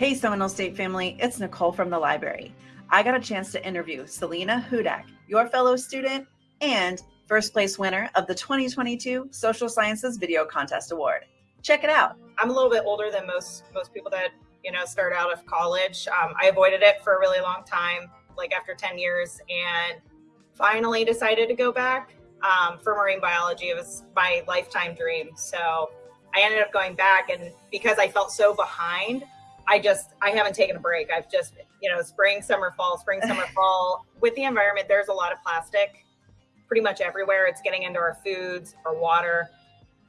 Hey, Seminole State family, it's Nicole from the library. I got a chance to interview Selena Hudak, your fellow student and first place winner of the 2022 Social Sciences Video Contest Award. Check it out. I'm a little bit older than most most people that you know start out of college. Um, I avoided it for a really long time, like after 10 years, and finally decided to go back um, for marine biology. It was my lifetime dream. So I ended up going back, and because I felt so behind, I just I haven't taken a break. I've just you know spring, summer, fall, spring, summer, fall. With the environment, there's a lot of plastic, pretty much everywhere. It's getting into our foods, our water,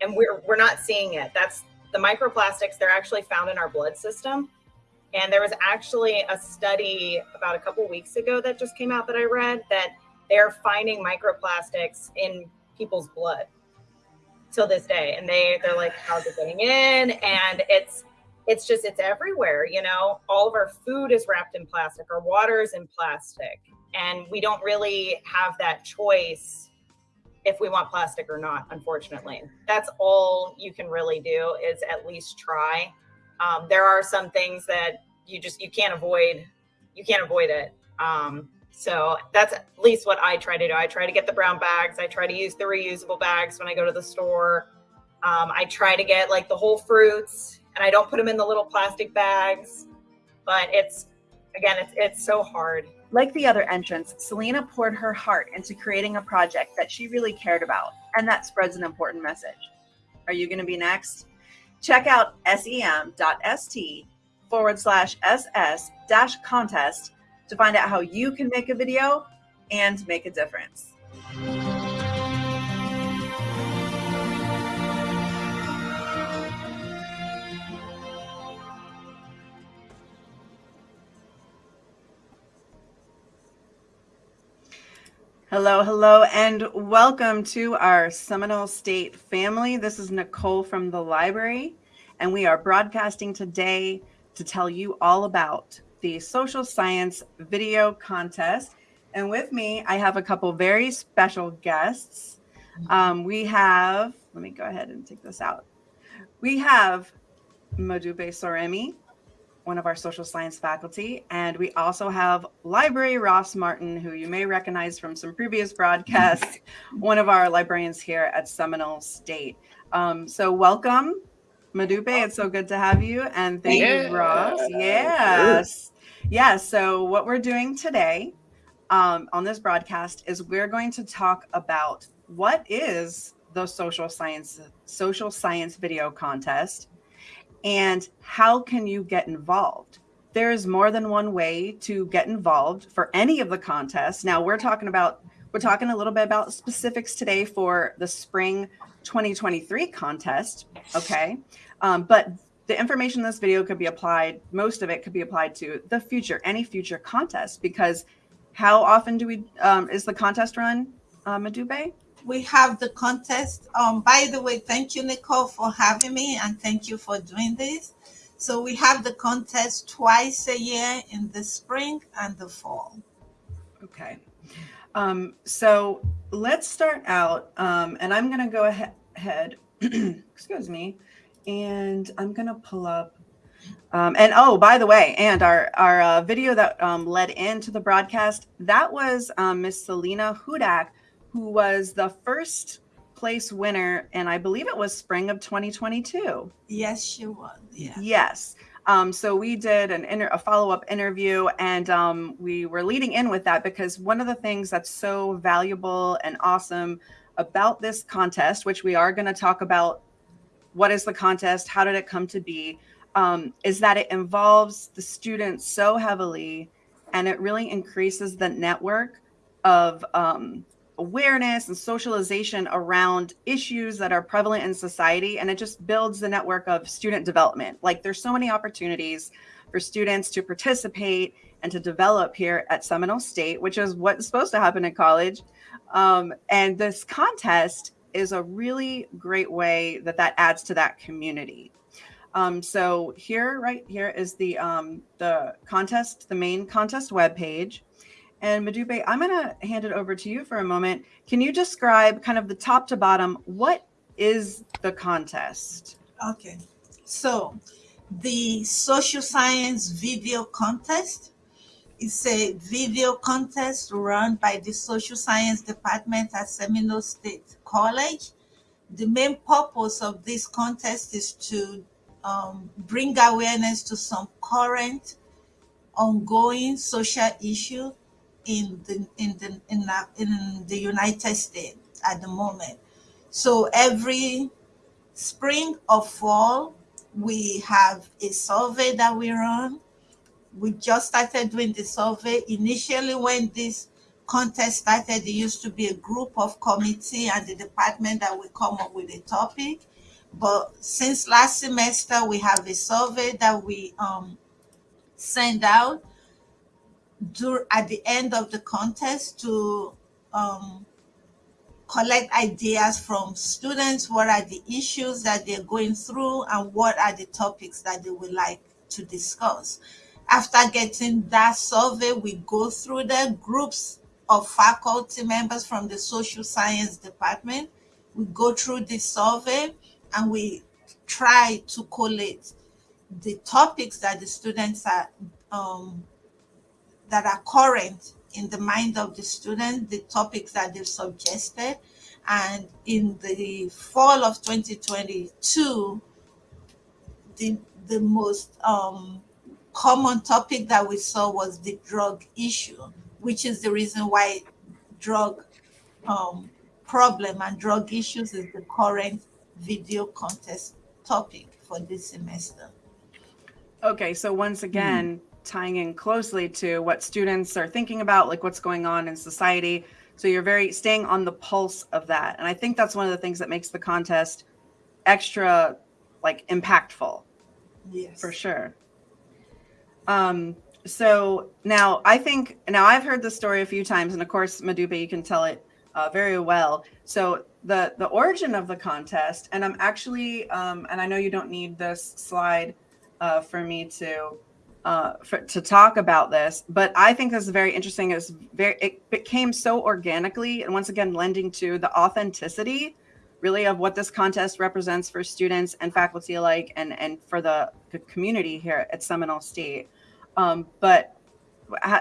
and we're we're not seeing it. That's the microplastics. They're actually found in our blood system. And there was actually a study about a couple weeks ago that just came out that I read that they're finding microplastics in people's blood till this day and they they're like how's it getting in and it's it's just it's everywhere you know all of our food is wrapped in plastic our water is in plastic and we don't really have that choice if we want plastic or not unfortunately that's all you can really do is at least try um, there are some things that you just you can't avoid you can't avoid it um, so that's at least what I try to do. I try to get the brown bags. I try to use the reusable bags when I go to the store. Um, I try to get like the whole fruits and I don't put them in the little plastic bags, but it's, again, it's, it's so hard. Like the other entrants, Selena poured her heart into creating a project that she really cared about, and that spreads an important message. Are you going to be next? Check out sem.st forward slash ss dash contest to find out how you can make a video and make a difference. Hello, hello, and welcome to our Seminole State family. This is Nicole from the library, and we are broadcasting today to tell you all about the social science video contest. And with me, I have a couple very special guests. Um, we have, let me go ahead and take this out. We have Madupe Soremi, one of our social science faculty. And we also have Library Ross Martin, who you may recognize from some previous broadcasts, one of our librarians here at Seminole State. Um, so welcome, Madupe. It's so good to have you. And thank yeah. you, Ross. Yes. Yeah. So what we're doing today um, on this broadcast is we're going to talk about what is the social science social science video contest and how can you get involved? There's more than one way to get involved for any of the contests. Now we're talking about we're talking a little bit about specifics today for the spring 2023 contest okay? Um, but the information in this video could be applied, most of it could be applied to the future, any future contest, because how often do we, um, is the contest run, uh, Madupe? We have the contest. Um, by the way, thank you, Nicole, for having me, and thank you for doing this. So we have the contest twice a year in the spring and the fall. Okay. Um, so let's start out, um, and I'm going to go ahead, excuse me, and I'm gonna pull up. Um, and oh, by the way, and our our uh, video that um, led into the broadcast that was um, Miss Selena Hudak, who was the first place winner, and I believe it was spring of 2022. Yes, she was. Yeah. Yes. Um, so we did an inter- a follow up interview, and um, we were leading in with that because one of the things that's so valuable and awesome about this contest, which we are going to talk about what is the contest? How did it come to be? Um, is that it involves the students so heavily and it really increases the network of um, awareness and socialization around issues that are prevalent in society. And it just builds the network of student development. Like there's so many opportunities for students to participate and to develop here at Seminole State, which is what's supposed to happen in college. Um, and this contest is a really great way that that adds to that community. Um, so here, right here is the um, the contest, the main contest webpage. And Madupe, I'm going to hand it over to you for a moment. Can you describe kind of the top to bottom, what is the contest? Okay. So the social science video contest. It's a video contest run by the social science department at Seminole State College. The main purpose of this contest is to um, bring awareness to some current ongoing social issue in the in the in the, in the United States at the moment. So every spring or fall, we have a survey that we run. We just started doing the survey. Initially, when this contest started, it used to be a group of committee and the department that will come up with a topic. But since last semester, we have a survey that we um, send out do, at the end of the contest to um, collect ideas from students. What are the issues that they're going through and what are the topics that they would like to discuss? After getting that survey, we go through the groups of faculty members from the social science department. We go through the survey and we try to collate the topics that the students are um, that are current in the mind of the student, the topics that they've suggested. And in the fall of 2022, the, the most um, common topic that we saw was the drug issue, which is the reason why drug um, problem and drug issues is the current video contest topic for this semester. Okay, so once again, mm tying in closely to what students are thinking about, like what's going on in society. So you're very staying on the pulse of that. And I think that's one of the things that makes the contest extra like impactful. Yes. For sure. Um, so now I think now I've heard the story a few times, and of course, Madupa, you can tell it uh, very well. So the the origin of the contest, and I'm actually, um, and I know you don't need this slide uh, for me to uh, for, to talk about this, but I think this is very interesting. It's very it became so organically, and once again, lending to the authenticity, really, of what this contest represents for students and faculty alike, and and for the, the community here at Seminole State. Um, but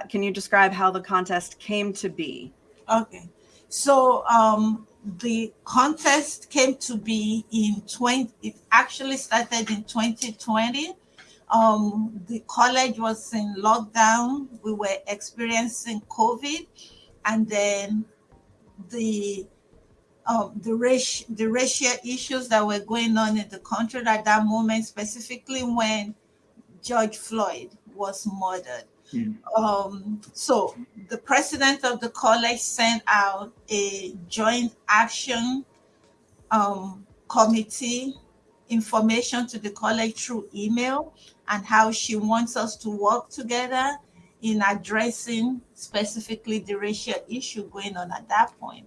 can you describe how the contest came to be? Okay, so um, the contest came to be in 20. It actually started in 2020 um, the college was in lockdown. We were experiencing COVID, and then the um, the race the racial issues that were going on in the country at that moment, specifically when George Floyd was murdered. Mm. Um, so the president of the college sent out a joint action um, committee information to the college through email and how she wants us to work together in addressing specifically the racial issue going on at that point.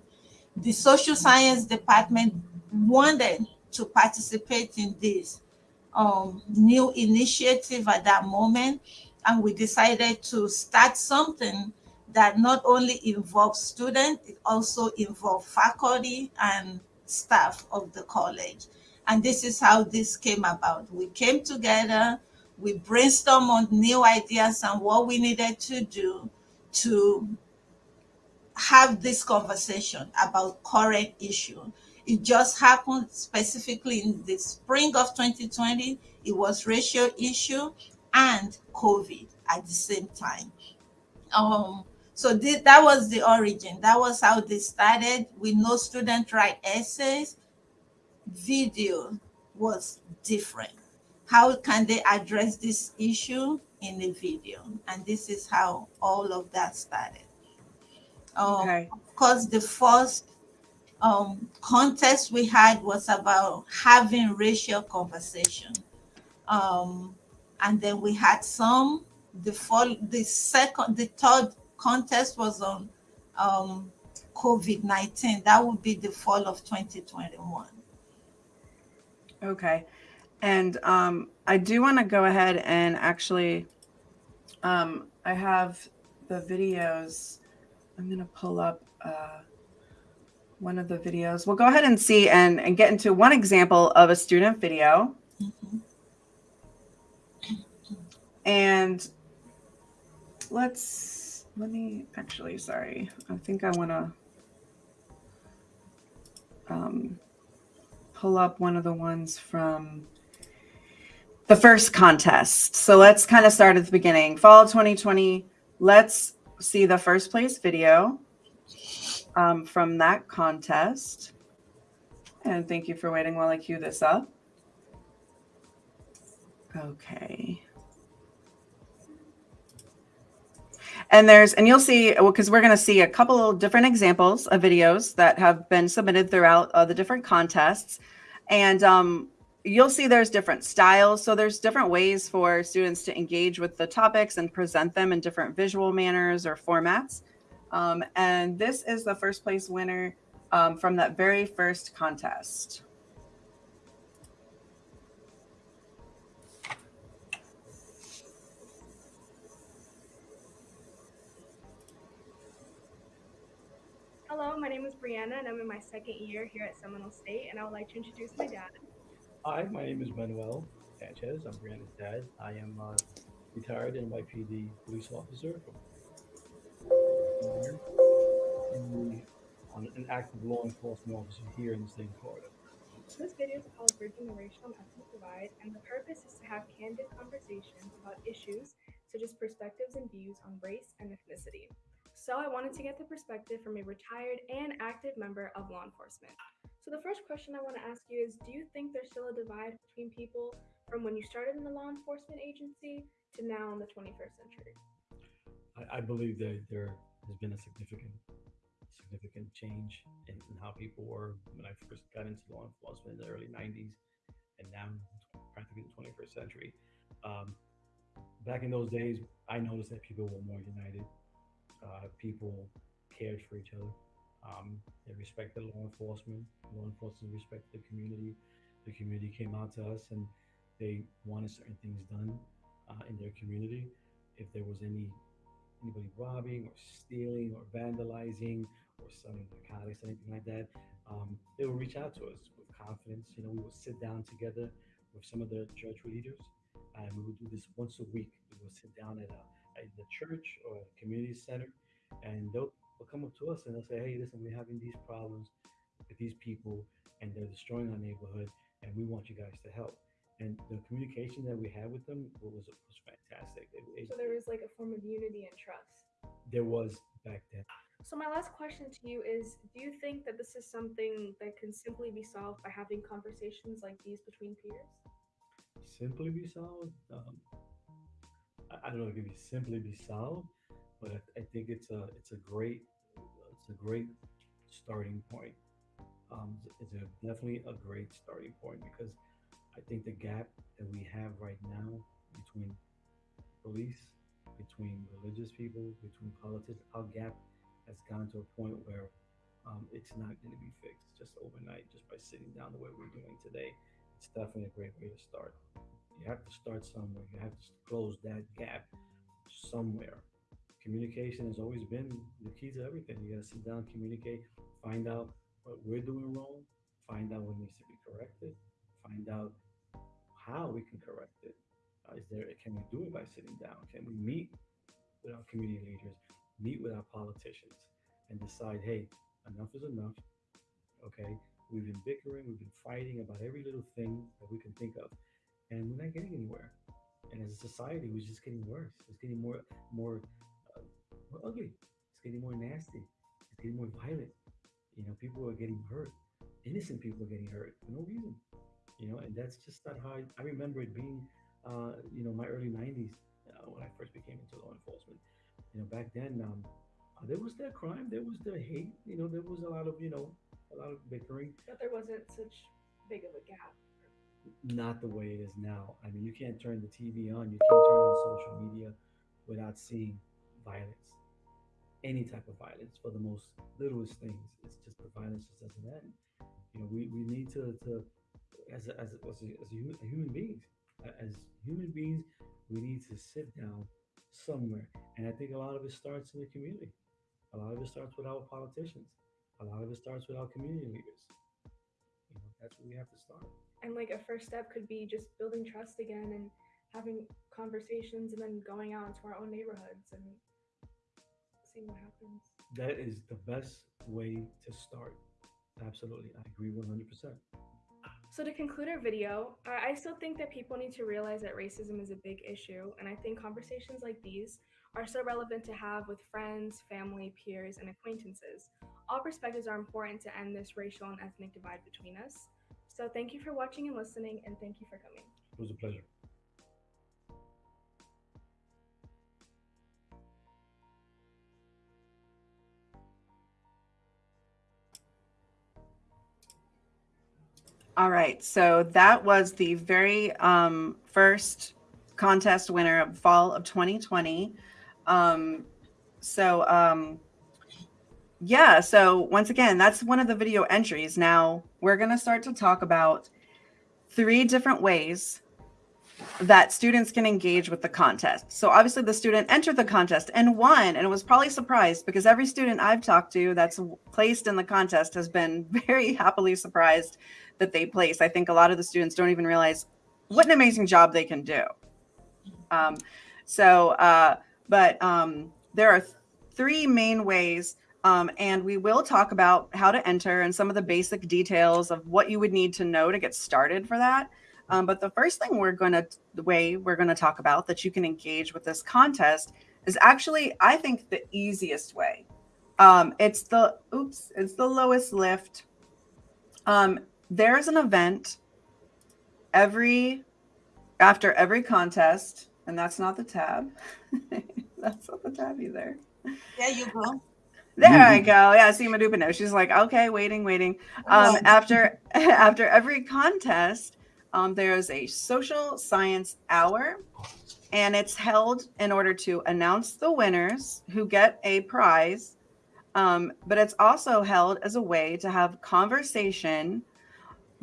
The social science department wanted to participate in this um, new initiative at that moment, and we decided to start something that not only involves students, it also involves faculty and staff of the college. And this is how this came about. We came together, we brainstormed on new ideas and what we needed to do to have this conversation about current issue. It just happened specifically in the spring of 2020. It was racial issue and COVID at the same time. Um, so th that was the origin. That was how they started. We know students write essays. Video was different how can they address this issue in the video? And this is how all of that started. Um, okay. Of course, the first um, contest we had was about having racial conversation. Um, and then we had some, the fall, the second, the third contest was on um, COVID-19. That would be the fall of 2021. Okay. And um, I do want to go ahead and actually, um, I have the videos. I'm going to pull up uh, one of the videos. We'll go ahead and see and, and get into one example of a student video. Mm -hmm. and let's let me actually sorry i think i want to um, pull up one of the ones from the first contest. So let's kind of start at the beginning. Fall 2020 let's see the first place video um, from that contest. And thank you for waiting while i cue this up. Okay. And there's, and you'll see, because we're going to see a couple of different examples of videos that have been submitted throughout uh, the different contests. And um, you'll see there's different styles. So there's different ways for students to engage with the topics and present them in different visual manners or formats. Um, and this is the first place winner um, from that very first contest. Hello, my name is Brianna, and I'm in my second year here at Seminole State, and I would like to introduce my dad. Hi, my name is Manuel Sanchez. I'm Brianna's dad. I am uh, retired NYPD police officer and an active law enforcement officer here in the state of Florida. This video is called Bridging the Racial and Ethnic Divide, and the purpose is to have candid conversations about issues such as perspectives and views on race and ethnicity. So I wanted to get the perspective from a retired and active member of law enforcement. So the first question I want to ask you is, do you think there's still a divide between people from when you started in the law enforcement agency to now in the 21st century? I, I believe that there has been a significant significant change in, in, how people were when I first got into law enforcement in the early 90s and now practically the 21st century. Um, back in those days, I noticed that people were more united uh, people cared for each other. Um, they respected law enforcement. Law enforcement respected the community. The community came out to us and they wanted certain things done uh, in their community. If there was any anybody robbing or stealing or vandalizing or selling narcotics, anything like that, um, they would reach out to us with confidence. You know, we would sit down together with some of the church leaders, and we would do this once a week. We would sit down at a at the church or community center, and they'll, they'll come up to us and they'll say, "Hey, listen, we're having these problems with these people, and they're destroying our neighborhood, and we want you guys to help." And the communication that we had with them was was fantastic. It, it, so there was like a form of unity and trust. There was back then. So my last question to you is: Do you think that this is something that can simply be solved by having conversations like these between peers? Simply be solved? Um, I don't know if it can be simply be solved, but I, I, think it's a it's a great it's a great starting point. Um, it's a, definitely a great starting point because I think the gap that we have right now between police, between religious people, between politics, our gap has gone to a point where um, it's not going to be fixed just overnight, just by sitting down the way we're doing today. It's definitely a great way to start. You have to start somewhere. You have to close that gap somewhere. Communication has always been the key to everything. You got to sit down, communicate, find out what we're doing wrong, find out what needs to be corrected, find out how we can correct it. Uh, is there? Can we do it by sitting down? Can we meet with our community leaders, meet with our politicians, and decide, hey, enough is enough. Okay, we've been bickering, we've been fighting about every little thing that we can think of and we're not getting anywhere. And as a society, we're just getting worse. It's getting more, more, more ugly. It's getting more nasty. It's getting more violent. You know, people are getting hurt. Innocent people are getting hurt for no reason. You know, and that's just not how I, I remember it being. Uh, you know, my early '90s uh, when I first became into law enforcement. You know, back then um, uh, there was that crime, there was the hate. You know, there was a lot of you know a lot of bickering. But there wasn't such big of a gap not the way it is now. I mean, you can't turn the TV on, you can't turn on social media without seeing violence. Any type of violence for the most littlest things. It's just the violence just doesn't end. You know, we, we need to, to as, a, as, as, a, as human, human beings, uh, as human beings, we need to sit down somewhere. And I think a lot of it starts in the community. A lot of it starts with our politicians. A lot of it starts with our community leaders. You know, that's where we have to start and like a first step could be just building trust again and having conversations and then going out into our own neighborhoods and seeing what happens. That is the best way to start. Absolutely. I agree 100%. So to conclude our video, I I still think that people need to realize that racism is a big issue, and I think conversations like these are so relevant to have with friends, family, peers, and acquaintances. All perspectives are important to end this racial and ethnic divide between us. So thank you for watching and listening, and thank you for coming. It was a pleasure. All right. So that was the very um, first contest winner of fall of 2020. Um, so um, yeah. So once again, that's one of the video entries. Now we're going to start to talk about three different ways that students can engage with the contest. So obviously the student entered the contest and won and was probably surprised because every student I've talked to that's placed in the contest has been very happily surprised that they place. I think a lot of the students don't even realize what an amazing job they can do. Um, so, uh, but um, there are th- three main ways, um, and we will talk about how to enter and some of the basic details of what you would need to know to get started for that. Um, but the first thing we're going to, the way we're going to talk about that you can engage with this contest is actually, I think, the easiest way. Um, it's the, oops, it's the lowest lift. Um, there's an event every after every contest, and that's not the tab. that's not the tab either. There you go. There I go. Yeah, see Madupa knows. She's like, okay, waiting, waiting. Um, Oh. after after every contest, um, there's a social science hour, and it's held in order to announce the winners who get a prize. Um, but it's also held as a way to have conversation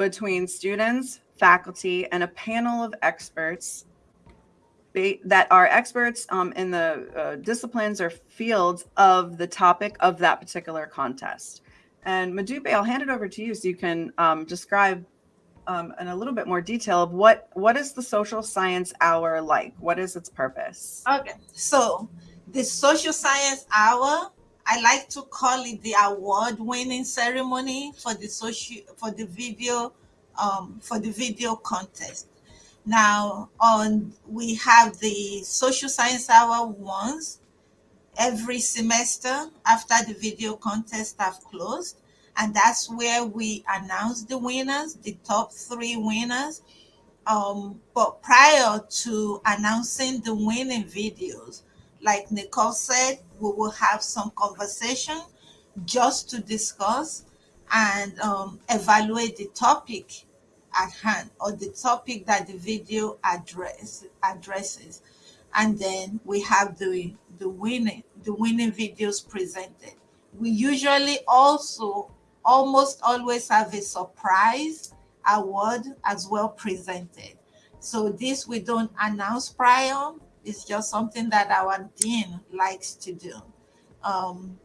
between students, faculty, and a panel of experts that are experts um, in the uh, disciplines or fields of the topic of that particular contest. And Madupe, I'll hand it over to you so you can um, describe um, in a little bit more detail of what what is the social science hour like? What is its purpose? Okay, so the social science hour, I like to call it the award-winning ceremony for the social for the video um, for the video contest. Now, on we have the social science hour once every semester after the video contest have closed, and that's where we announce the winners, the top three winners. Um, but prior to announcing the winning videos, like Nicole said, we will have some conversation just to discuss and um, evaluate the topic at hand or the topic that the video address addresses. And then we have the the winning the winning videos presented. We usually also almost always have a surprise award as well presented. So this we don't announce prior it's just something that our dean likes to do um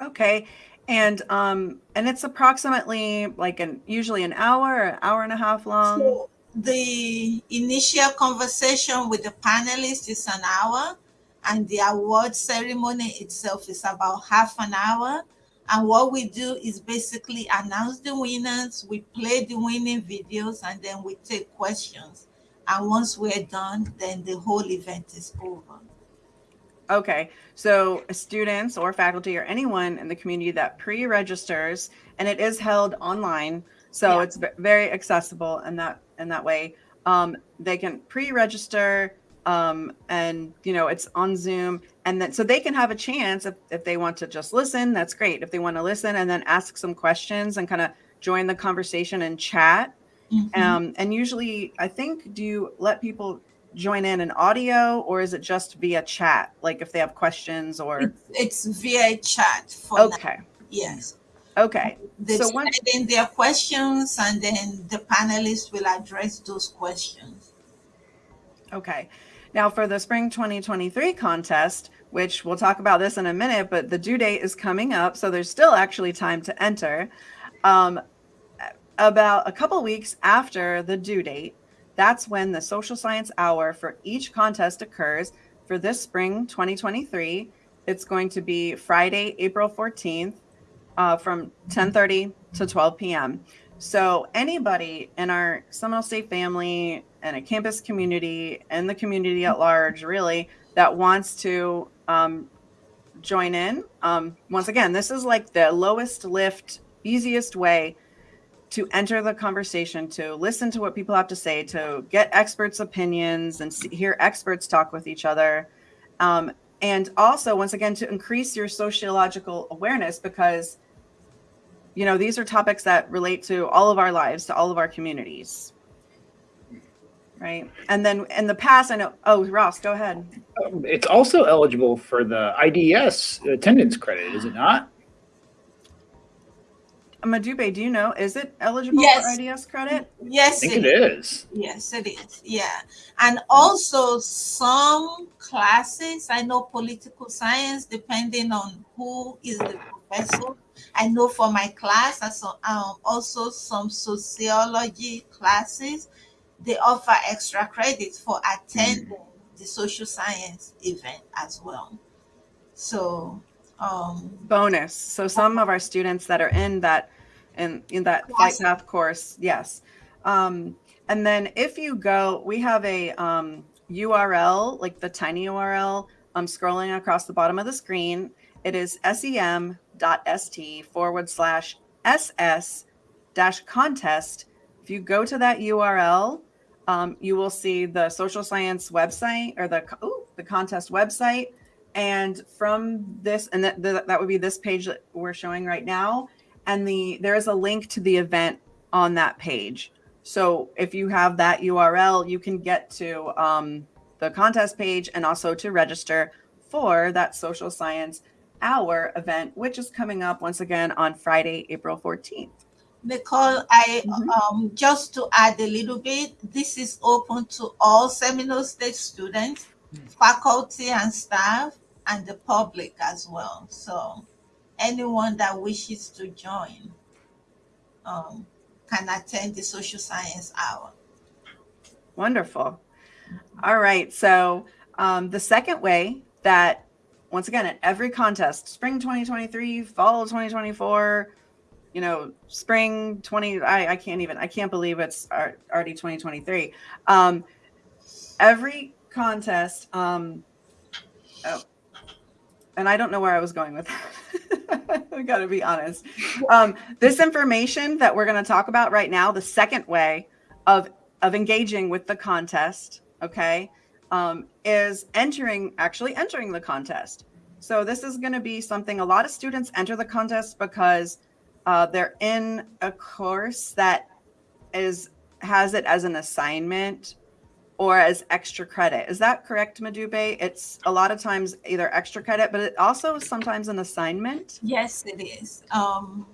Okay. And um and it's approximately like an usually an hour, an hour and a half long. So the initial conversation with the panelists is an hour, and the award ceremony itself is about half an hour. And what we do is basically announce the winners, we play the winning videos, and then we take questions. And once we're done, then the whole event is over. Okay, so students or faculty or anyone in the community that pre-registers, and it is held online, so Yeah. it's very accessible in that in that way. Um, they can pre-register, um, and you know it's on Zoom, and then so they can have a chance if if they want to just listen. That's great. If they want to listen and then ask some questions and kind of join the conversation and chat. Mhm. Um, and usually, I think, do you let people join in an audio or is it just via chat? Like if they have questions or It's, it's via chat for now. okay, Yes. okay, They So one- in their questions, and then the panelists will address those questions. okay. Now for the spring 2023 contest, which we'll talk about this in a minute, but the due date is coming up, so there's still actually time to enter. Um, about a couple weeks after the due date, that's when the social science hour for each contest occurs for this spring 2023. It's going to be Friday, April 14th uh, from 10:30 to 12 p.m. So anybody in our Seminole State family and a campus community and the community at large, really, that wants to um, join in. Um, once again, this is like the lowest lift, easiest way to enter the conversation, to listen to what people have to say, to get experts' opinions and see, hear experts talk with each other. Um, and also, once again, to increase your sociological awareness because you know these are topics that relate to all of our lives to all of our communities. Right? And then in the past i know oh ross go ahead. Um, it's also eligible for the ids attendance credit is it not Madupe, do you know is it eligible Yes. for IDS credit? Yes, i Yes, think it it is. is Yes, it is. Yeah. And also some classes, I know political science, depending on who is the professor. I know for my class, and so, um, also some sociology classes, they offer extra credit for attending the social science event as well. So, um, Bonus. So some of our students that are in that in in that flight path course, yes. Um, and then if you go, we have a um, URL, like the tiny URL, um, scrolling across the bottom of the screen. It is sem.st forward slash ss dash contest. If you go to that URL, um, you will see the social science website or the ooh, the contest website. And from this, and that, that that would be this page that we're showing right now. And the there is a link to the event on that page. So if you have that URL, you can get to um, the contest page and also to register for that social science hour event, which is coming up once again on Friday, April 14th. Nicole, I Mhm. um just to add a little bit, this is open to all Seminole State students, faculty and staff, and the public as well. So anyone that wishes to join um, can attend the social science hour. Wonderful. All right. So um, the second way that, once again, at every contest, spring 2023, fall 2024, you know, spring 20, I, I can't even, I can't believe it's already 2023. Um, every contest, um, oh, and I don't know where I was going with that. I got to be honest. Um, this information that we're going to talk about right now, the second way of of engaging with the contest, okay, um, is entering actually entering the contest. So this is going to be something a lot of students enter the contest because uh, they're in a course that is has it as an assignment or as extra credit. Is that correct, Madupe? It's a lot of times either extra credit, but it also is sometimes an assignment. Yes, it is. Um,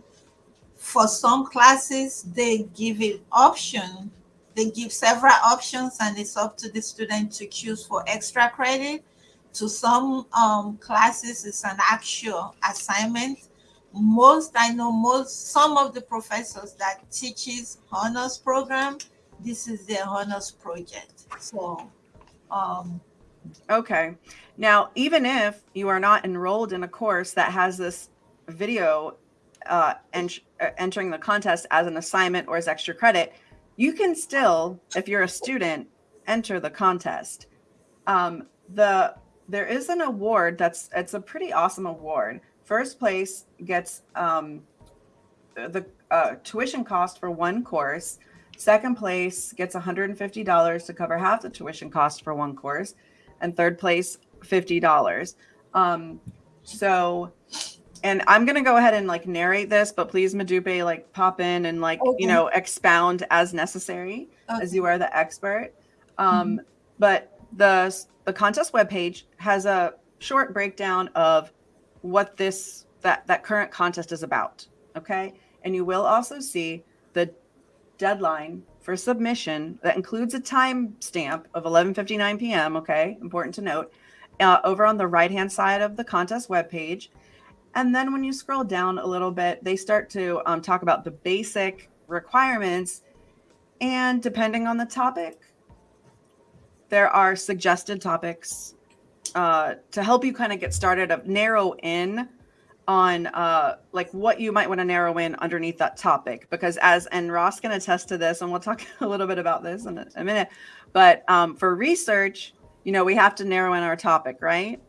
for some classes, they give it option. They give several options, and it's up to the student to choose for extra credit. To some um, classes, it's an actual assignment. Most I know, most some of the professors that teaches honors program, this is their honors project. So, um, Okay. Now, even if you are not enrolled in a course that has this video uh, ent- uh, entering the contest as an assignment or as extra credit, you can still, if you're a student, enter the contest. Um, the there is an award that's it's a pretty awesome award. First place gets um, the uh, tuition cost for one course. Second place gets $150 to cover half the tuition cost for one course and third place $50 um so and i'm gonna go ahead and like narrate this but please madupe like pop in and like Okay. you know expound as necessary as you are the expert. Um but the the contest webpage has a short breakdown of what this that that current contest is about okay? And you will also see deadline for submission that includes a time stamp of 11:59 p.m. Okay, important to note. Uh, over on the right hand side of the contest webpage, and then when you scroll down a little bit, they start to um, talk about the basic requirements, and depending on the topic, there are suggested topics uh, to help you kind of get started of narrow in on uh, like what you might want to narrow in underneath that topic because as and Ross can attest to this and we'll talk a little bit about this in a, a minute but um, for research you know we have to narrow in our topic right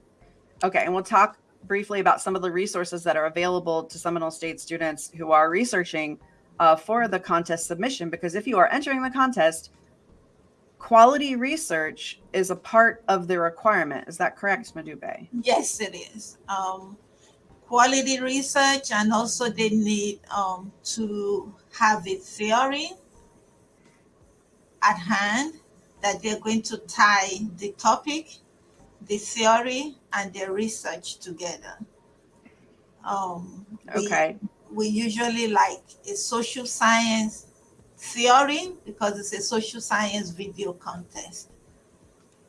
okay and we'll talk briefly about some of the resources that are available to Seminole State students who are researching uh, for the contest submission because if you are entering the contest quality research is a part of the requirement is that correct Madupe? Yes, it is. Um, quality research, and also they need um, to have a theory at hand that they're going to tie the topic, the theory, and the research together. Um, we- Okay. we usually like a social science theory because it's a social science video contest.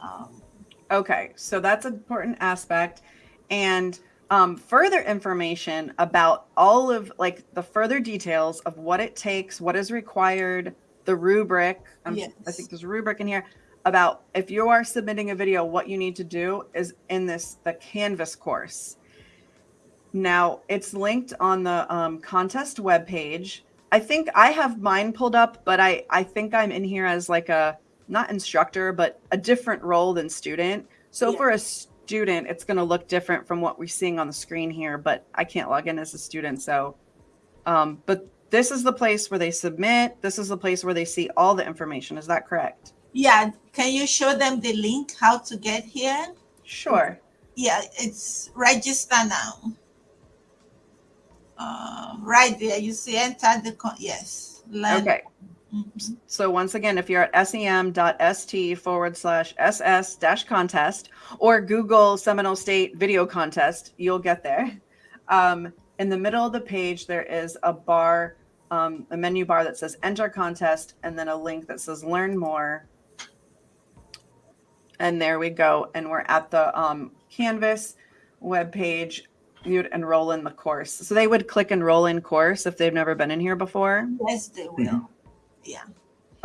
Um, Okay, so that's an important aspect. And um, further information about all of like the further details of what it takes, what is required, the rubric. Um, I think there's a rubric in here about if you are submitting a video, what you need to do is in this the Canvas course. Now it's linked on the um, contest webpage. I think I have mine pulled up, but I I think I'm in here as like a not instructor, but a different role than student. So Yeah. for a student, it's going to look different from what we're seeing on the screen here, but I can't log in as a student. So, um, but this is the place where they submit. This is the place where they see all the information. Is that correct? yeah, can you show them the link how to get here? Sure. Yeah, it's register now. Uh, right there, you see enter the yes. Learn. Okay. So once again, if you're at sem.st forward slash ss dash contest or Google Seminole State video contest, you'll get there. Um, in the middle of the page, there is a bar, um, a menu bar that says enter contest, and then a link that says learn more. And there we go. And we're at the um, Canvas webpage. You'd enroll in the course. So they would click enroll in course if they've never been in here before. Yes, they will. Yeah.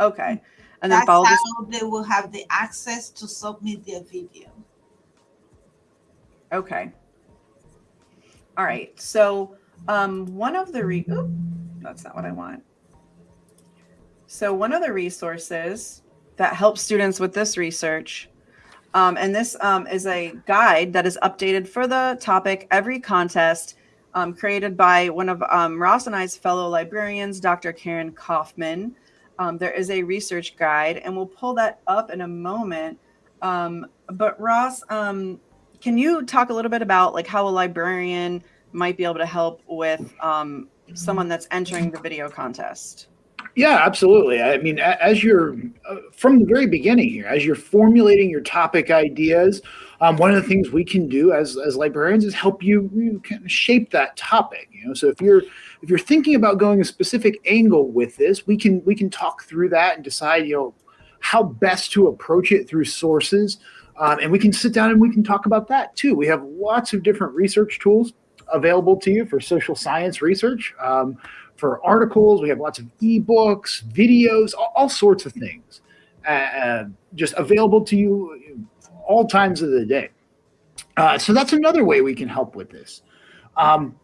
Okay. And then That's follow this. how they will have the access to submit their video. Okay. All right. So um, one of the re- oop, that's not what I want. So one of the resources that helps students with this research, um, and this um, is a guide that is updated for the topic every contest, um, created by one of um, Ross and I's fellow librarians, Dr. Karen Kaufman. Um, there is a research guide, and we'll pull that up in a moment. Um, but Ross, um, can you talk a little bit about like how a librarian might be able to help with um, someone that's entering the video contest? Yeah, absolutely. I mean, as you're uh, from the very beginning here, as you're formulating your topic ideas, um, one of the things we can do as as librarians is help you, you kind of shape that topic. You know, so if you're if you're thinking about going a specific angle with this, we can we can talk through that and decide, you know, how best to approach it through sources, um, and we can sit down and we can talk about that too. We have lots of different research tools available to you for social science research. Um, for articles. We have lots of ebooks, videos, all, all sorts of things, uh, uh, just available to you all times of the day. Uh, so that's another way we can help with this. Um,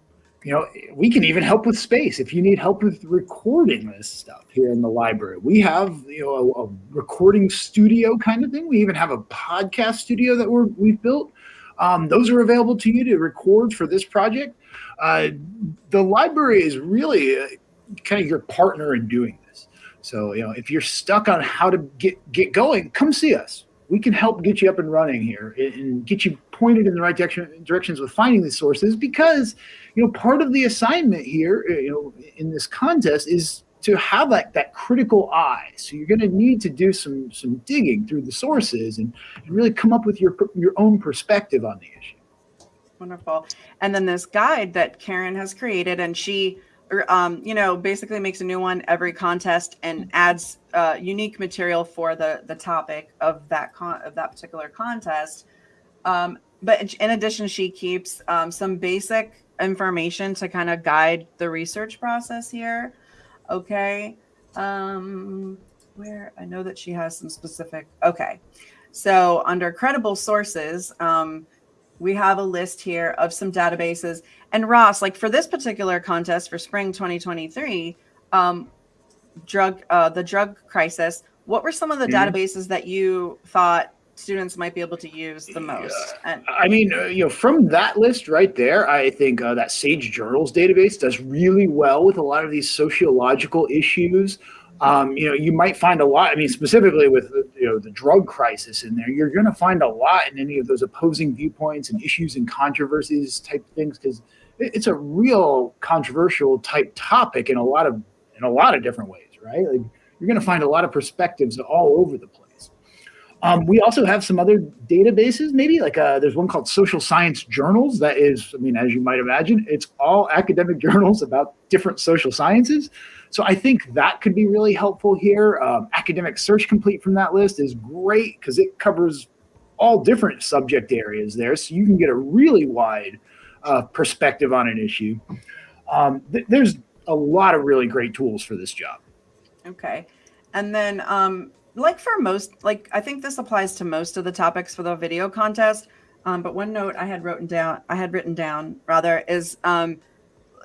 you know, we can even help with space if you need help with recording this stuff here in the library. We have you know a, a recording studio kind of thing. We even have a podcast studio that we're we've built. Um, those are available to you to record for this project. Uh, the library is really uh, kind of your partner in doing this. So, you know, if you're stuck on how to get get going, come see us. We can help get you up and running here and- get you pointed in the right direction, directions with finding these sources because, you know, part of the assignment here, uh, you know, in this contest is to have that, that critical eye. So you're going to need to do some some digging through the sources and, and really come up with your your own perspective on the issue. Wonderful. And then this guide that Karen has created, and she, um, you know, basically makes a new one every contest and adds uh, unique material for the the topic of that con of that particular contest. Um, but in- in addition, she keeps um, some basic information to kind of guide the research process here. Okay. Um, where I know that she has some specific. Okay. So under credible sources, um, we have a list here of some databases. And Ross, like for this particular contest for spring 2023, um, drug uh, the drug crisis, what were some of the mm-hmm. databases that you thought students might be able to use the most? And I mean, uh, you know, from that list right there, I think uh, that Sage Journals database does really well with a lot of these sociological issues. Um, you know, you might find a lot. I mean, specifically with you know the drug crisis in there, you're going to find a lot in any of those opposing viewpoints and issues and controversies type things because it's a real controversial type topic in a lot of in a lot of different ways, right? Like you're going to find a lot of perspectives all over the place. Um, we also have some other databases, maybe like uh, there's one called Social Science Journals. That is, I mean, as you might imagine, it's all academic journals about different social sciences. So I think that could be really helpful here. Um, academic Search Complete from that list is great because it covers all different subject areas there. So you can get a really wide uh, perspective on an issue. Um, th there's a lot of really great tools for this job. Okay. And then um, like for most, like I think this applies to most of the topics for the video contest. Um, but one note I had written down, I had written down rather is um,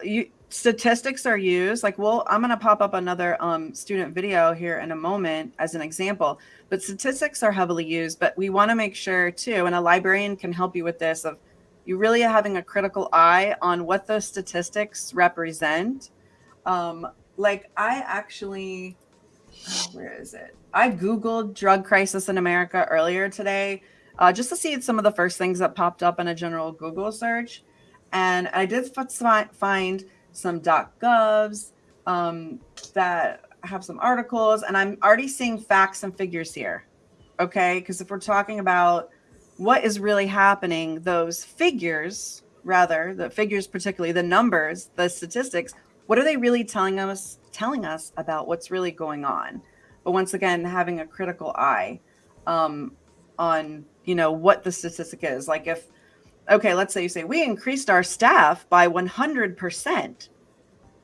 you, statistics are used. Like, well, I'm going to pop up another um, student video here in a moment as an example. But statistics are heavily used. But we want to make sure too, and a librarian can help you with this of you really having a critical eye on what those statistics represent. Um, like I actually, where is it? I Googled drug crisis in America earlier today uh, just to see some of the first things that popped up in a general Google search. And I did find some dot .govs um, that have some articles, and I'm already seeing facts and figures here. Okay, because if we're talking about what is really happening, those figures, rather the figures, particularly the numbers, the statistics, what are they really telling us? Telling us about what's really going on? but once again having a critical eye um, on you know what the statistic is like if okay let's say you say we increased our staff by 100%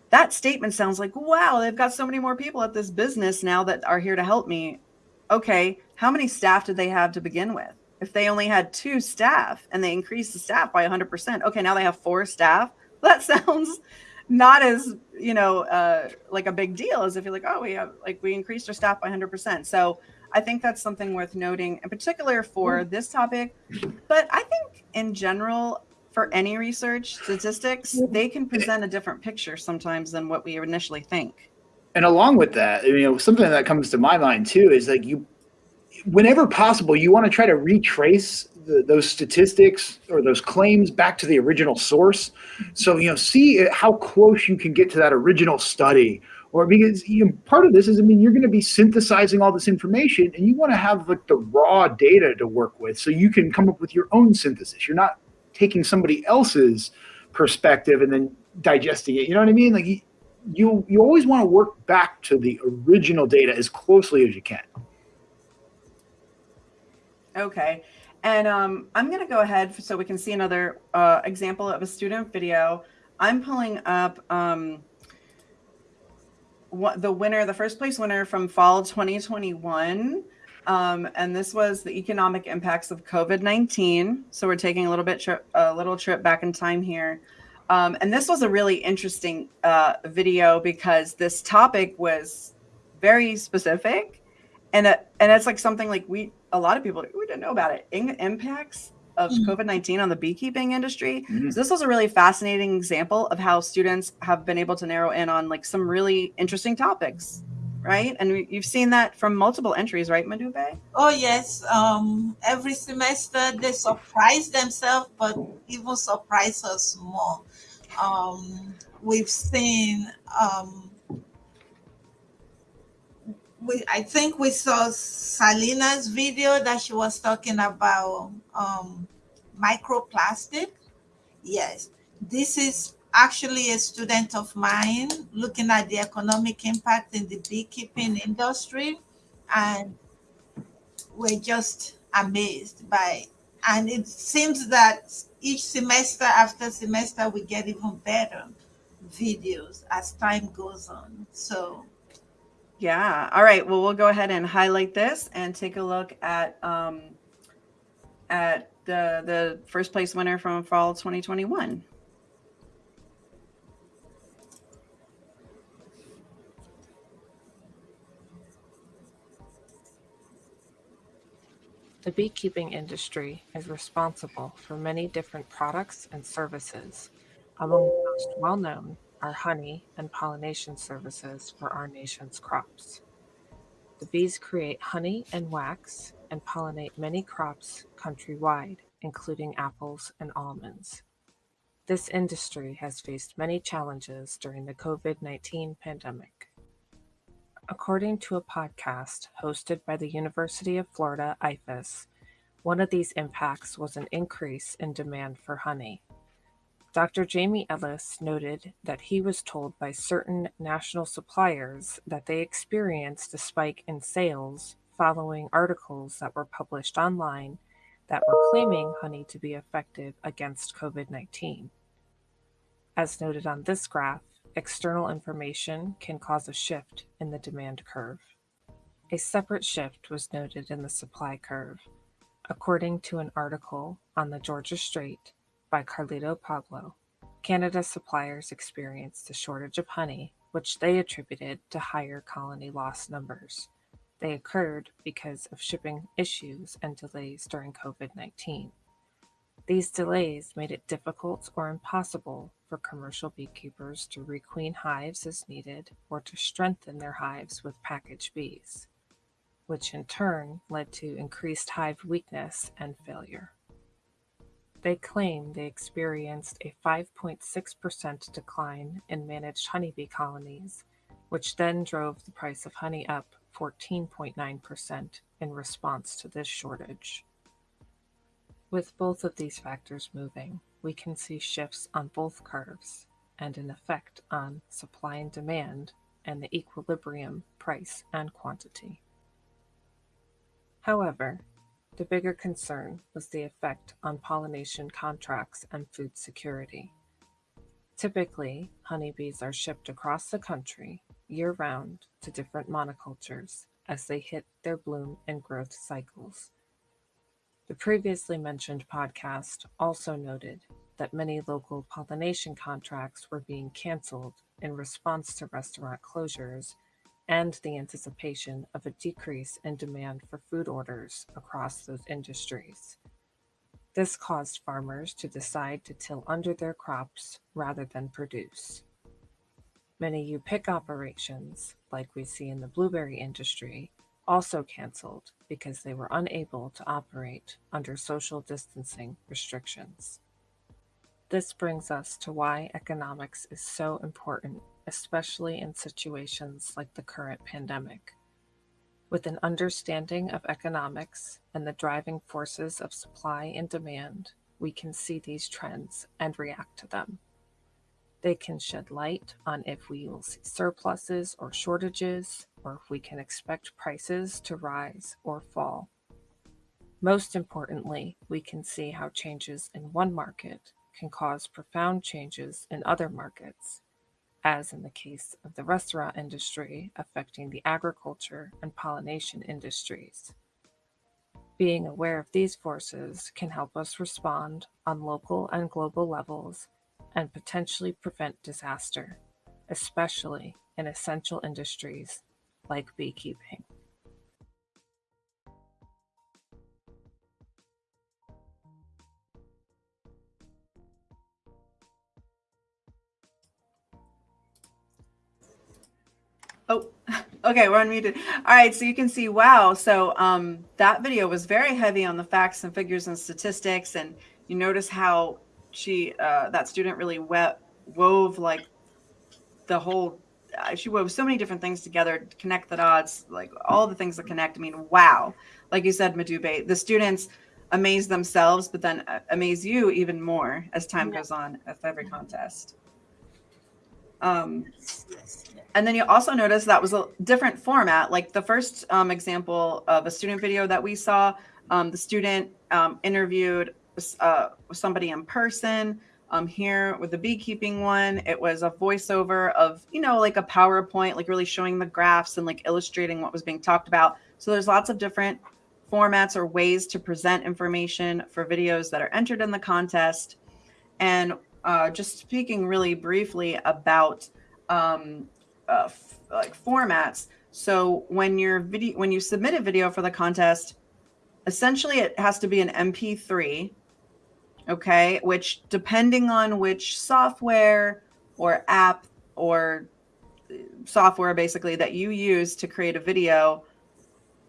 that statement sounds like wow they've got so many more people at this business now that are here to help me. Okay how many staff did they have to begin with? If they only had two staff and they increased the staff by 100% okay now they have four staff? That sounds not as you know uh, like a big deal as if you're like oh we have like we increased our staff by 100% so i think that's something worth noting in particular for mm. this topic but i think in general for any research statistics they can present a different picture sometimes than what we initially think and along with that you know something that comes to my mind too is like you whenever possible you want to try to retrace the, those statistics or those claims back to the original source. So, you know, see how close you can get to that original study or because you know, part of this is, I mean, you're going to be synthesizing all this information and you want to have like the raw data to work with so you can come up with your own synthesis. You're not taking somebody else's perspective and then digesting it. You know what I mean? Like you, you always want to work back to the original data as closely as you can. Okay. And um, I'm going to go ahead so we can see another uh, example of a student video. I'm pulling up um, the winner, the first place winner from fall 2021. Um, and this was the economic impacts of COVID-19. So we're taking a little bit tri a little trip back in time here. Um, and this was a really interesting uh, video because this topic was very specific and, uh, and it's like something like we a lot of people we didn't know about it. In impacts of mm-hmm. COVID nineteen on the beekeeping industry. Mm-hmm. So this was a really fascinating example of how students have been able to narrow in on like some really interesting topics, right? And we, you've seen that from multiple entries, right, Madupe? Oh yes. Um, every semester they surprise themselves, but even surprise us more. Um, we've seen um, we I think we saw Salina's video that she was talking about um, microplastic. Yes, this is actually a student of mine looking at the economic impact in the beekeeping industry, and we're just amazed by. And it seems that each semester after semester we get even better videos as time goes on. So yeah. All right. Well, we'll go ahead and highlight this and take a look at um, at the the first place winner from fall 2021. The beekeeping industry is responsible for many different products and services. Among the most well known are honey and pollination services for our nation's crops. The bees create honey and wax and pollinate many crops countrywide, including apples and almonds. This industry has faced many challenges during the COVID 19 pandemic. According to a podcast hosted by the University of Florida IFAS, one of these impacts was an increase in demand for honey. Dr. Jamie Ellis noted that he was told by certain national suppliers that they experienced a spike in sales following articles that were published online that were claiming honey to be effective against COVID 19. As noted on this graph, external information can cause a shift in the demand curve. A separate shift was noted in the supply curve, according to an article on the Georgia Straight by Carlito Pablo. Canada suppliers experienced a shortage of honey, which they attributed to higher colony loss numbers. They occurred because of shipping issues and delays during COVID 19. These delays made it difficult or impossible for commercial beekeepers to requeen hives as needed or to strengthen their hives with package bees, which in turn led to increased hive weakness and failure. They claim they experienced a 5.6% decline in managed honeybee colonies, which then drove the price of honey up 14.9% in response to this shortage. With both of these factors moving, we can see shifts on both curves and an effect on supply and demand and the equilibrium price and quantity. However, the bigger concern was the effect on pollination contracts and food security. Typically, honeybees are shipped across the country year round to different monocultures as they hit their bloom and growth cycles. The previously mentioned podcast also noted that many local pollination contracts were being canceled in response to restaurant closures and the anticipation of a decrease in demand for food orders across those industries. This caused farmers to decide to till under their crops rather than produce. Many U pick operations, like we see in the blueberry industry, also canceled because they were unable to operate under social distancing restrictions. This brings us to why economics is so important especially in situations like the current pandemic. With an understanding of economics and the driving forces of supply and demand, we can see these trends and react to them. They can shed light on if we will see surpluses or shortages, or if we can expect prices to rise or fall. Most importantly, we can see how changes in one market can cause profound changes in other markets as in the case of the restaurant industry affecting the agriculture and pollination industries. Being aware of these forces can help us respond on local and global levels and potentially prevent disaster, especially in essential industries like beekeeping. Oh, okay, we're unmuted. All right, so you can see, wow. So um, that video was very heavy on the facts and figures and statistics, and you notice how she, uh, that student, really wove like the whole. Uh, she wove so many different things together, to connect the dots, like all the things that connect. I mean, wow. Like you said, Madupe, the students amaze themselves, but then uh, amaze you even more as time goes on with every contest. Um, and then you also notice that was a different format. Like the first um, example of a student video that we saw, um, the student um, interviewed uh, somebody in person. Um, here with the beekeeping one, it was a voiceover of, you know, like a PowerPoint, like really showing the graphs and like illustrating what was being talked about. So there's lots of different formats or ways to present information for videos that are entered in the contest. And uh, just speaking really briefly about um, uh, like formats. So when your video, when you submit a video for the contest, essentially it has to be an MP3, okay? Which depending on which software or app or uh, software basically that you use to create a video,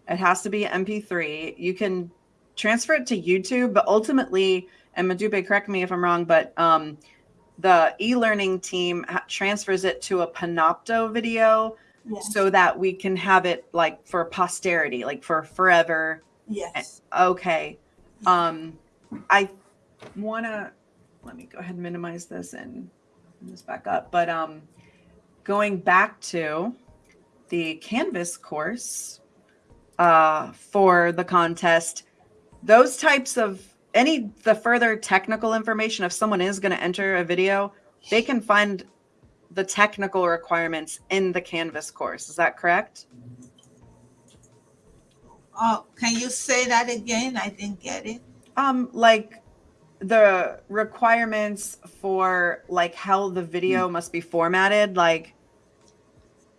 it has to be MP3. You can transfer it to YouTube, but ultimately, and Madupe, correct me if I'm wrong, but um, the e-learning team transfers it to a Panopto video yes. so that we can have it like for posterity, like for forever. Yes. Okay. Um, I want to let me go ahead and minimize this and this back up. But um, going back to the Canvas course uh, for the contest, those types of any the further technical information if someone is going to enter a video they can find the technical requirements in the canvas course. Is that correct? Oh can you say that again? I didn't get it. Um like the requirements for like how the video mm. must be formatted like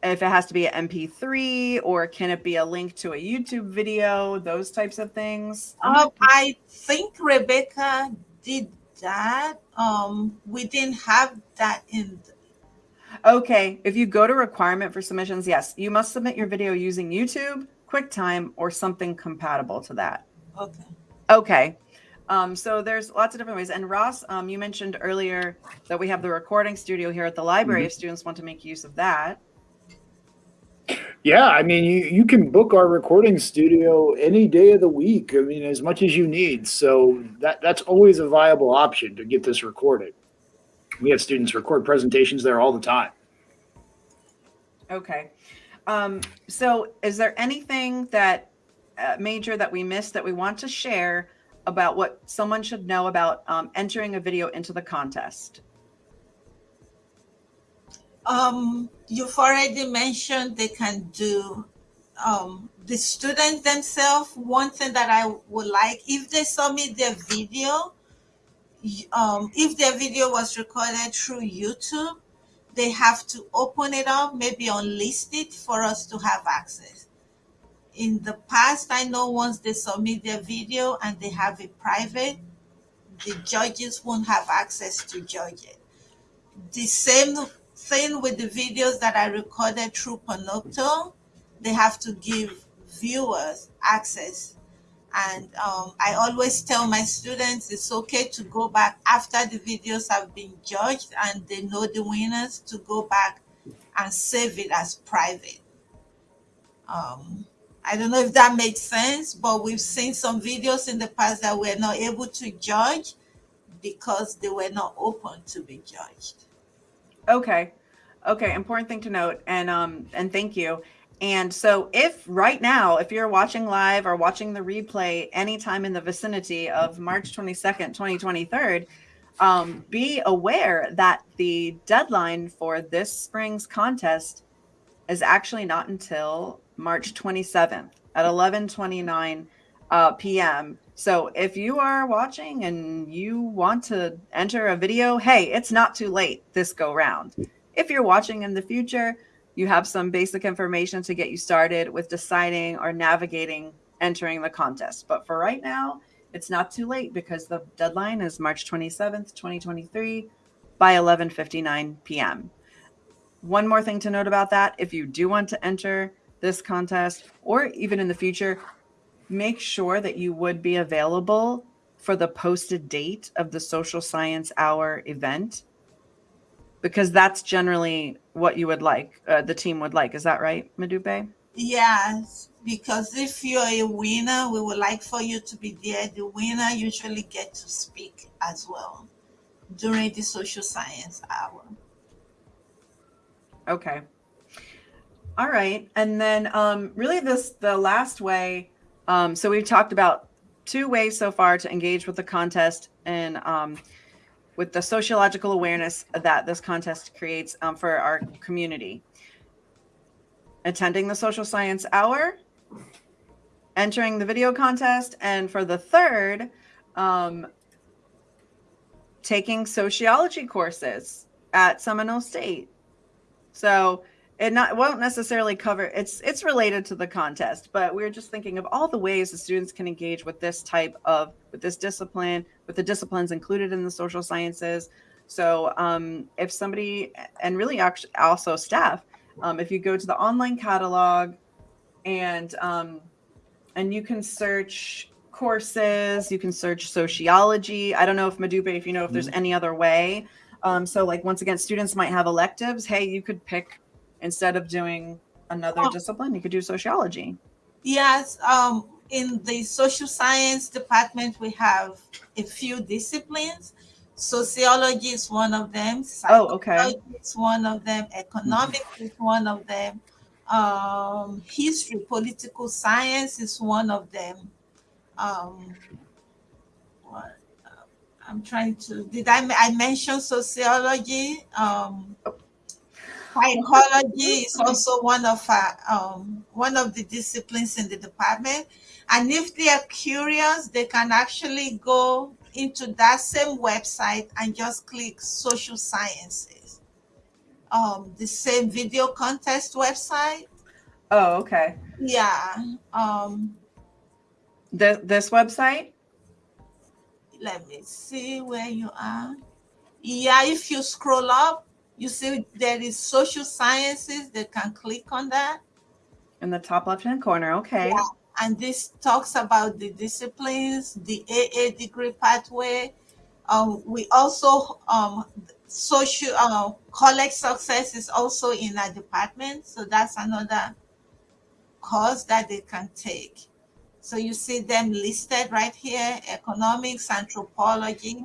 if it has to be an MP3 or can it be a link to a YouTube video, those types of things? Um, I think Rebecca did that. Um, we didn't have that in. Okay, if you go to requirement for submissions, yes, you must submit your video using YouTube, QuickTime, or something compatible to that. Okay. Okay. Um, so there's lots of different ways. And Ross, um, you mentioned earlier that we have the recording studio here at the library mm-hmm. if students want to make use of that. Yeah, I mean, you, you can book our recording studio any day of the week. I mean, as much as you need. So that that's always a viable option to get this recorded. We have students record presentations there all the time. Okay. Um, so is there anything that uh, major that we missed that we want to share about what someone should know about um, entering a video into the contest? Um, you've already mentioned they can do um, the students themselves. One thing that I would like, if they submit their video, um, if their video was recorded through YouTube, they have to open it up, maybe unlist it for us to have access. In the past, I know once they submit their video and they have it private, the judges won't have access to judge it. The same thing with the videos that I recorded through Panopto, they have to give viewers access. And um, I always tell my students it's okay to go back after the videos have been judged and they know the winners to go back and save it as private. Um, I don't know if that makes sense, but we've seen some videos in the past that we're not able to judge because they were not open to be judged. Okay. Okay, important thing to note and um and thank you. And so if right now if you're watching live or watching the replay anytime in the vicinity of March 22nd, 2023, um, be aware that the deadline for this spring's contest is actually not until March 27th at 11:29 uh, p.m. So if you are watching and you want to enter a video, hey, it's not too late this go round. If you're watching in the future, you have some basic information to get you started with deciding or navigating entering the contest. But for right now, it's not too late because the deadline is March 27th, 2023 by 11:59 p.m. One more thing to note about that, if you do want to enter this contest or even in the future, make sure that you would be available for the posted date of the social science hour event because that's generally what you would like uh, the team would like. Is that right madupe? Yes because if you're a winner we would like for you to be there. The winner usually get to speak as well during the social science hour. Okay all right and then um, really this the last way um, so we've talked about two ways so far to engage with the contest and um, with the sociological awareness that this contest creates um, for our community. Attending the social science hour, entering the video contest. And for the third, um, taking sociology courses at Seminole State. So it not won't necessarily cover it's it's related to the contest, but we are just thinking of all the ways the students can engage with this type of with this discipline, with the disciplines included in the social sciences. So um, if somebody and really actually also staff, um, if you go to the online catalog and um, and you can search courses, you can search sociology. I don't know if Madupe, if you know if there's any other way. Um, so like once again, students might have electives. Hey, you could pick instead of doing another Oh. discipline, you could do sociology. Yes, um, in the social science department, we have a few disciplines. Sociology is one of them. Oh, okay. Psychology is one of them. Economics is one of them. Um, history, political science is one of them. Um, what, uh, I'm trying to. Did I? I mention sociology? Um, Psychology is also one of our, um, one of the disciplines in the department. And if they are curious, they can actually go into that same website and just click social sciences. Um, the same video contest website. Oh, okay. Yeah. Um, This this website. let me see where you are. Yeah, if you scroll up, you see there is social sciences. They can click on that. in the top left hand corner. Okay. Yeah. and this talks about the disciplines, the AA degree pathway. Um, we also um, social uh, college success is also in our department, so that's another course that they can take. So you see them listed right here: economics, anthropology.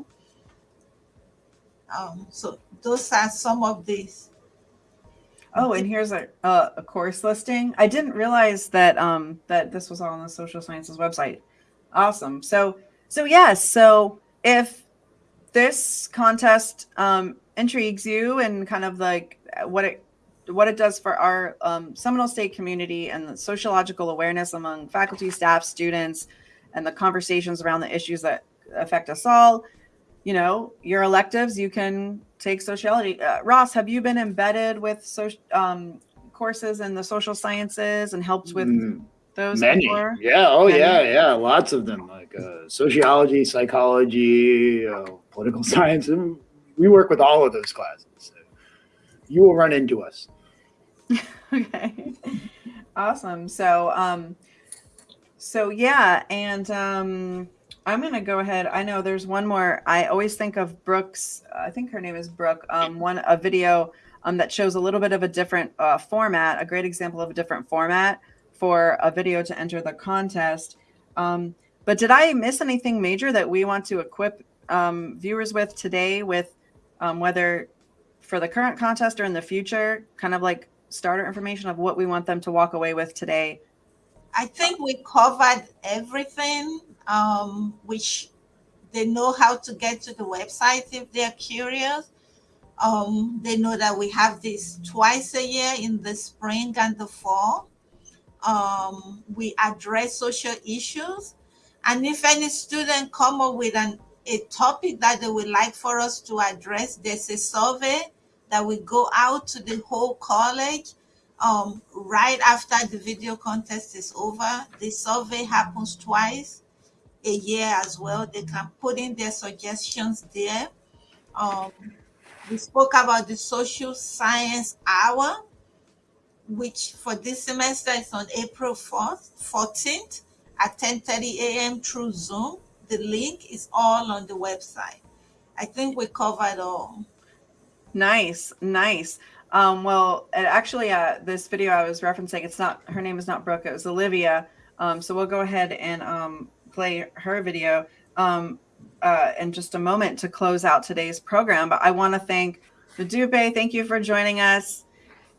Um, so those are some of these. Oh, and here's a, a a course listing. I didn't realize that um that this was all on the social sciences website. Awesome. So so yes. So if this contest um, intrigues you and kind of like what it what it does for our um, Seminole State community and the sociological awareness among faculty, staff, students, and the conversations around the issues that affect us all. You know, your electives, you can take sociology. Uh, Ross, have you been embedded with social um, courses in the social sciences and helped with Mm, those Many. before? Yeah. Oh, Many? yeah. Yeah. Lots of them, like uh, sociology, psychology, uh, political science. We work with all of those classes. So you will run into us. okay awesome so um so yeah and um i'm gonna go ahead. I know there's one more. I always think of brooks i think her name is brooke um one a video um that shows a little bit of a different uh, format a great example of a different format for a video to enter the contest. Um but did i miss anything major that we want to equip um, viewers with today with um, whether for the current contest or in the future kind of like starter information of what we want them to walk away with today. I think we covered everything, um, which they know how to get to the website if they're curious. Um, they know that we have this twice a year in the spring and the fall. Um, we address social issues. And if any student come up with an, a topic that they would like for us to address, there's a survey that we go out to the whole college um, right after the video contest is over. The survey happens twice a year as well. They can put in their suggestions there. Um, we spoke about the social science hour, which for this semester is on April 4th, 14th at 10:30 a.m. through Zoom. The link is all on the website. I think we covered all. Nice, nice. Um, well, actually, uh, this video I was referencing, it's not her name is not Brooke, it was Olivia. Um, so we'll go ahead and um, play her video um, uh, in just a moment to close out today's program. But I want to thank Madupe. Thank you for joining us.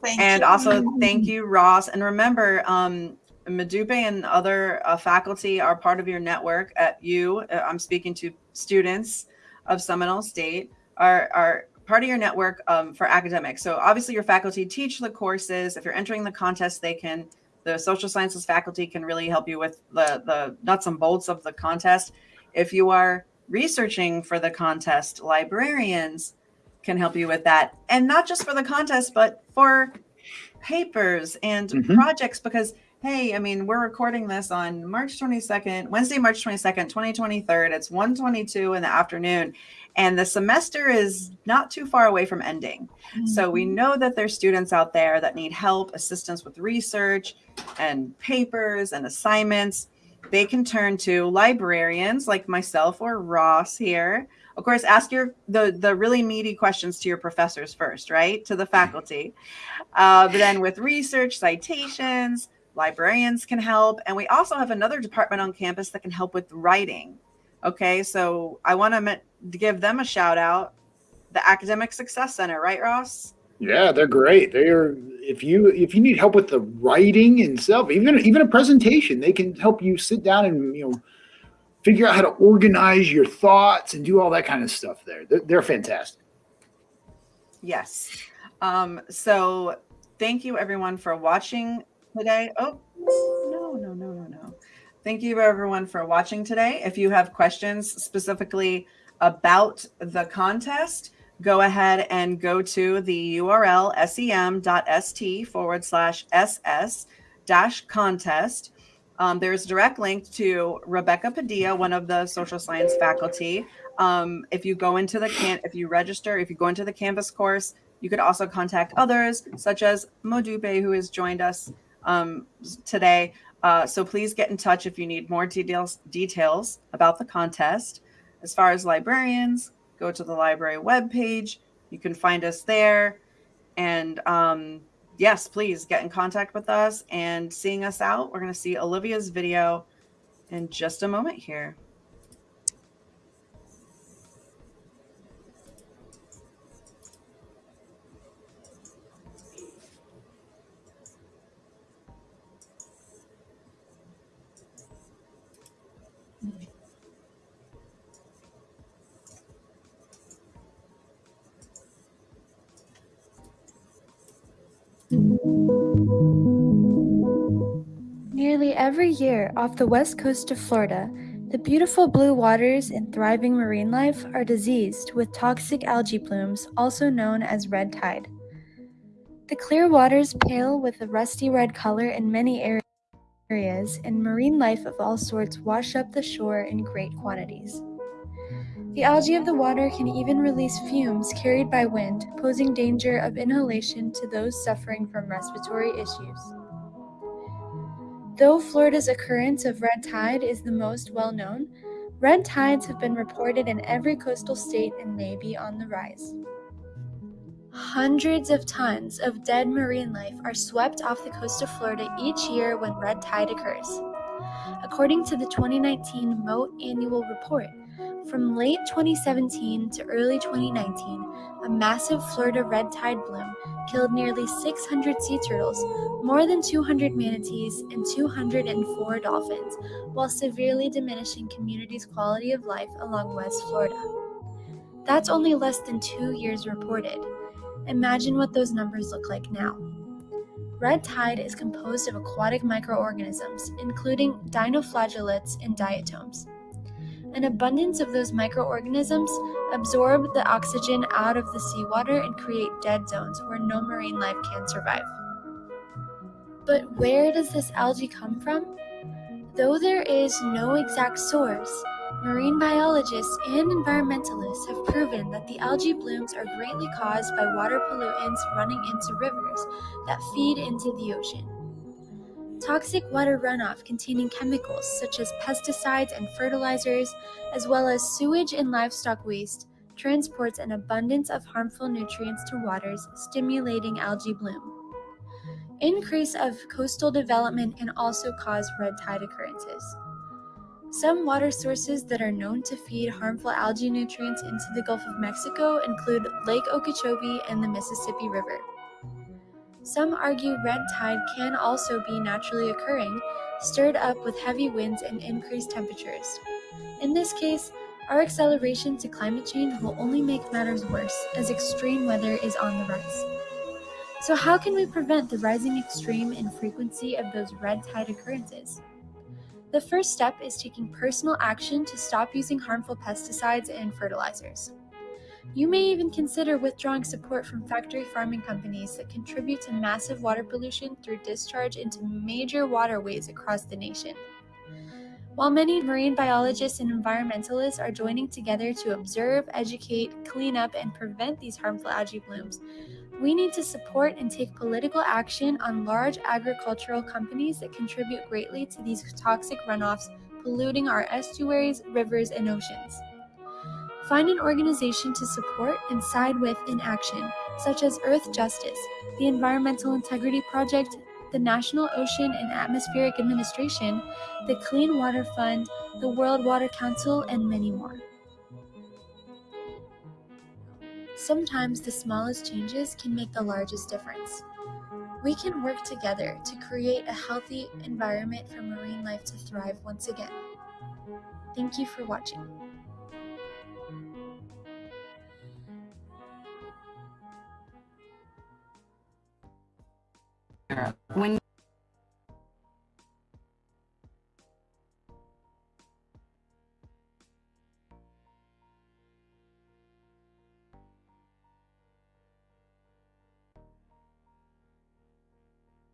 Thank and you. also thank you ross and remember um Madupe and other uh, faculty are part of your network at you uh, i'm speaking to students of seminole state are are part of your network um, for academics so obviously your faculty teach the courses if you're entering the contest they can the social sciences faculty can really help you with the, the nuts and bolts of the contest. If you are researching for the contest, librarians can help you with that. And not just for the contest, but for papers and Mhm. projects because hey, I mean, we're recording this on March 22nd, Wednesday, March 22nd, 2023. It's 1:22 in the afternoon and the semester is not too far away from ending. So we know that there's students out there that need help, assistance with research and papers and assignments. They can turn to librarians like myself or Ross here. Of course, ask your the the really meaty questions to your professors first, right? To the faculty. Uh, but then with research, citations, librarians can help, and we also have another department on campus that can help with writing. Okay, so I want to give them a shout out, the Academic Success Center, right, Ross? Yeah, they're great. They're if you if you need help with the writing and itself, even even a presentation, they can help you sit down and you know figure out how to organize your thoughts and do all that kind of stuff. There, they're, they're fantastic. Yes. Um, so thank you everyone for watching today. Oh, no, no, no, no, no. Thank you everyone for watching today. If you have questions specifically about the contest, go ahead and go to the URL sem.st forward slash ss dash contest. Um, there's a direct link to Rebecca Padilla, one of the social science faculty. Um, if you go into the can, if you register, if you go into the Canvas course, you could also contact others, such as Madupe, who has joined us um, today. Uh, so please get in touch if you need more details details about the contest. As far as librarians, go to the library webpage. You can find us there. And um, yes, please get in contact with us and seeing us out. We're going to see Olivia's video in just a moment here. Nearly every year off the west coast of Florida, the beautiful blue waters and thriving marine life are diseased with toxic algae blooms, also known as red tide. The clear waters pale with a rusty red color in many areas, and marine life of all sorts wash up the shore in great quantities. The algae of the water can even release fumes carried by wind, posing danger of inhalation to those suffering from respiratory issues. Though Florida's occurrence of red tide is the most well known, red tides have been reported in every coastal state and may be on the rise. Hundreds of tons of dead marine life are swept off the coast of Florida each year when red tide occurs. According to the 2019 Mote annual report, from late 2017 to early 2019, a massive Florida red tide bloom killed nearly 600 sea turtles, more than 200 manatees, and 204 dolphins, while severely diminishing communities' quality of life along West Florida. That's only less than two years reported. Imagine what those numbers look like now. Red tide is composed of aquatic microorganisms, including dinoflagellates and diatoms. An abundance of those microorganisms absorb the oxygen out of the seawater and create dead zones where no marine life can survive. But where does this algae come from? Though there is no exact source, marine biologists and environmentalists have proven that the algae blooms are greatly caused by water pollutants running into rivers that feed into the ocean. Toxic water runoff containing chemicals such as pesticides and fertilizers, as well as sewage and livestock waste, transports an abundance of harmful nutrients to waters, stimulating algae bloom. Increase of coastal development can also cause red tide occurrences. Some water sources that are known to feed harmful algae nutrients into the Gulf of Mexico include Lake Okeechobee and the Mississippi River. Some argue red tide can also be naturally occurring, stirred up with heavy winds and increased temperatures. In this case, our acceleration to climate change will only make matters worse as extreme weather is on the rise. So, how can we prevent the rising extreme and frequency of those red tide occurrences? The first step is taking personal action to stop using harmful pesticides and fertilizers. You may even consider withdrawing support from factory farming companies that contribute to massive water pollution through discharge into major waterways across the nation. While many marine biologists and environmentalists are joining together to observe, educate, clean up, and prevent these harmful algae blooms, we need to support and take political action on large agricultural companies that contribute greatly to these toxic runoffs polluting our estuaries, rivers, and oceans. Find an organization to support and side with in action, such as Earth Justice, the Environmental Integrity Project, the National Ocean and Atmospheric Administration, the Clean Water Fund, the World Water Council, and many more. Sometimes the smallest changes can make the largest difference. We can work together to create a healthy environment for marine life to thrive once again. Thank you for watching. When